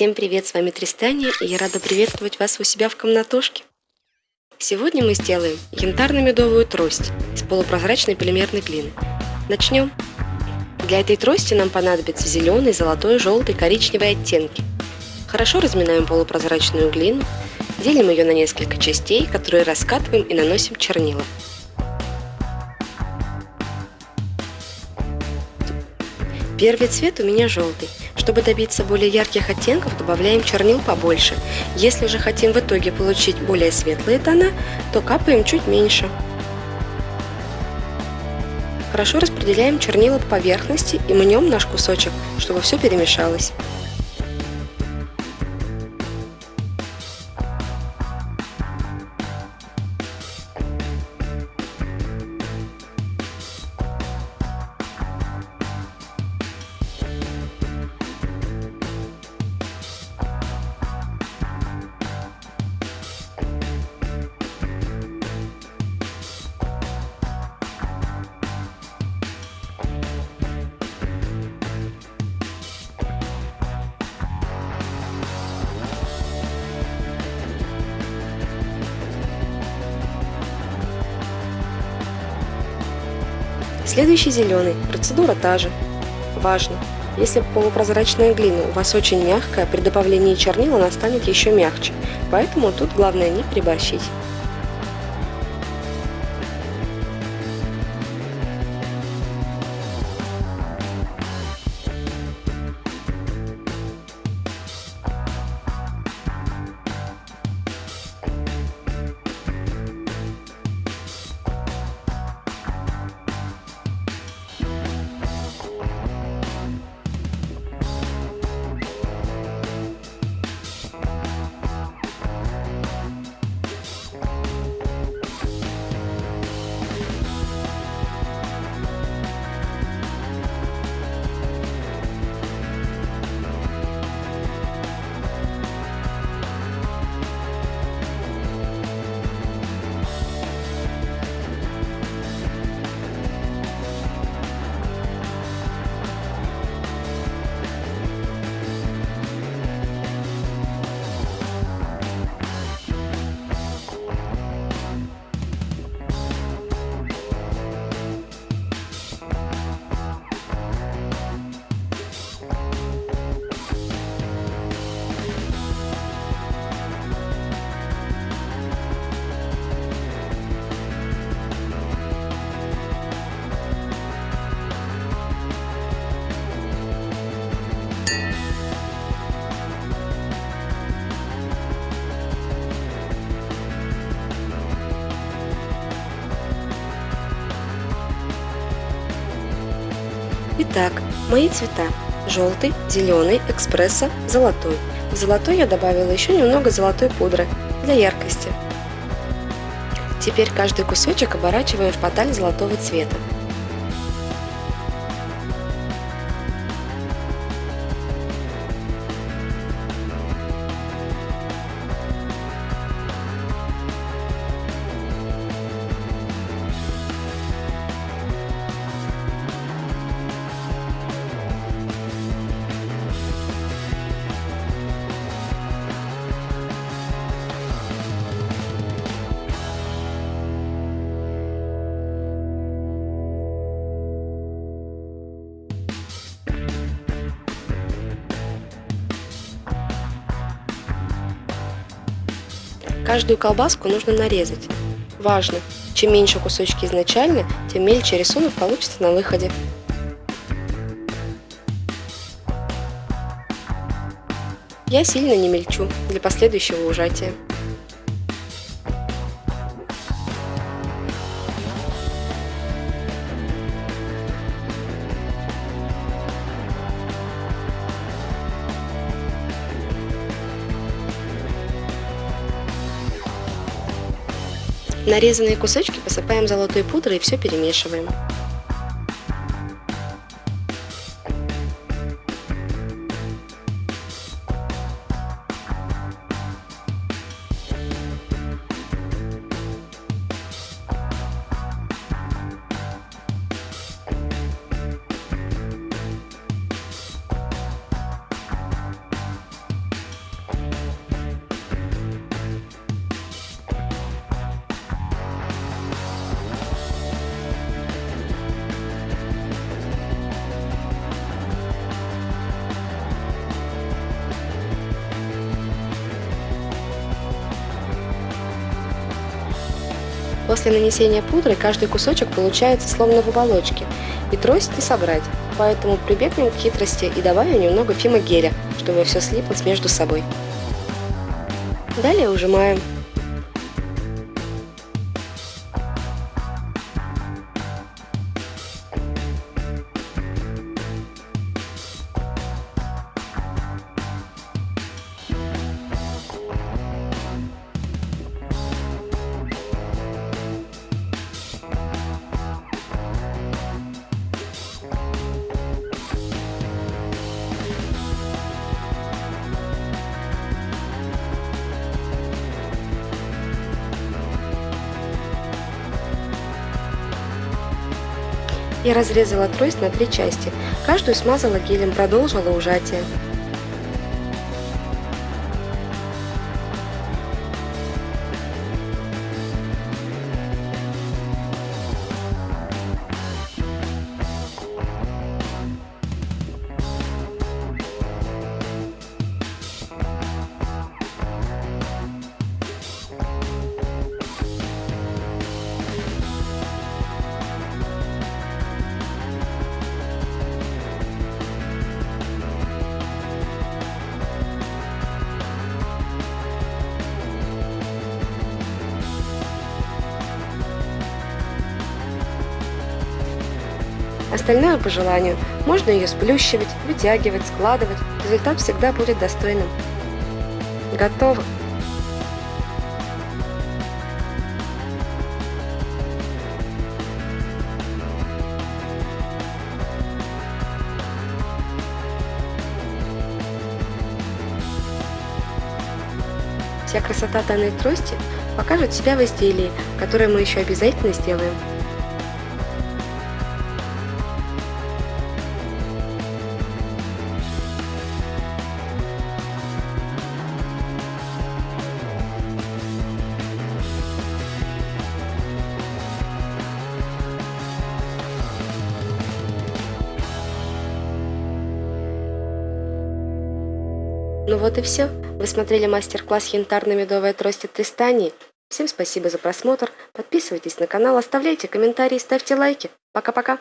Всем привет, с вами Тристания, и я рада приветствовать вас у себя в комнатушке. Сегодня мы сделаем янтарно-медовую трость из полупрозрачной полимерной глины. Начнем. Для этой трости нам понадобится зеленый, золотой, желтый, коричневый оттенки. Хорошо разминаем полупрозрачную глину, делим ее на несколько частей, которые раскатываем и наносим чернила. Первый цвет у меня желтый. Чтобы добиться более ярких оттенков, добавляем чернил побольше. Если же хотим в итоге получить более светлые тона, то капаем чуть меньше. Хорошо распределяем чернила по поверхности и мнем наш кусочек, чтобы все перемешалось. Следующий зеленый. Процедура та же. Важно! Если полупрозрачная глина у вас очень мягкая, при добавлении чернил она станет еще мягче, поэтому тут главное не приборщить. Итак, мои цвета. Желтый, зеленый, экспресса, золотой. В золотой я добавила еще немного золотой пудры для яркости. Теперь каждый кусочек оборачиваем в поталь золотого цвета. Каждую колбаску нужно нарезать. Важно! Чем меньше кусочки изначально, тем мельче рисунок получится на выходе. Я сильно не мельчу для последующего ужатия. Нарезанные кусочки посыпаем золотой пудрой и все перемешиваем. После нанесения пудры каждый кусочек получается словно в оболочке, и трость не собрать, поэтому прибегнем к хитрости и добавим немного фимогеля, чтобы все слиплось между собой. Далее ужимаем. Я разрезала трость на три части, каждую смазала гелем, продолжила ужатие. Остальное по желанию. Можно ее сплющивать, вытягивать, складывать. Результат всегда будет достойным. Готово! Вся красота данной трости покажет себя в изделии, которое мы еще обязательно сделаем. Ну вот и все. Вы смотрели мастер-класс янтарно-медовая трость от Тристани. Всем спасибо за просмотр. Подписывайтесь на канал, оставляйте комментарии, ставьте лайки. Пока-пока.